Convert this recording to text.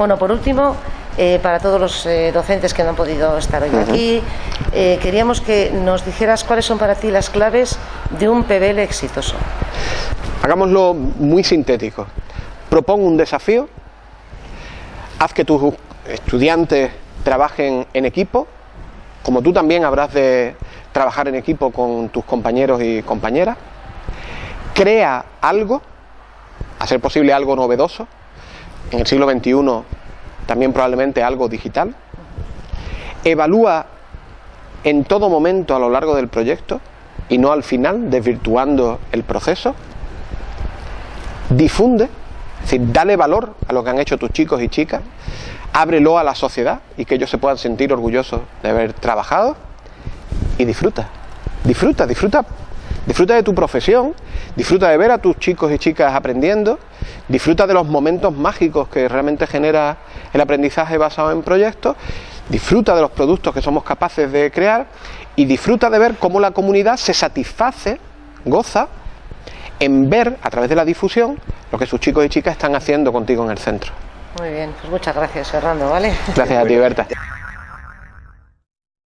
Bueno, por último, eh, para todos los eh, docentes que no han podido estar hoy aquí, eh, queríamos que nos dijeras cuáles son para ti las claves de un PBL exitoso. Hagámoslo muy sintético. Propon un desafío, haz que tus estudiantes trabajen en equipo, como tú también habrás de trabajar en equipo con tus compañeros y compañeras, crea algo, a ser posible algo novedoso, en el siglo XXI también probablemente algo digital, evalúa en todo momento a lo largo del proyecto y no al final, desvirtuando el proceso, difunde, es decir, dale valor a lo que han hecho tus chicos y chicas, ábrelo a la sociedad y que ellos se puedan sentir orgullosos de haber trabajado y disfruta, disfruta, disfruta, disfruta de tu profesión, disfruta de ver a tus chicos y chicas aprendiendo, disfruta de los momentos mágicos que realmente genera el aprendizaje basado en proyectos, disfruta de los productos que somos capaces de crear y disfruta de ver cómo la comunidad se satisface, goza, en ver a través de la difusión lo que sus chicos y chicas están haciendo contigo en el centro. Muy bien, pues muchas gracias Fernando, ¿vale? Gracias a ti, Berta.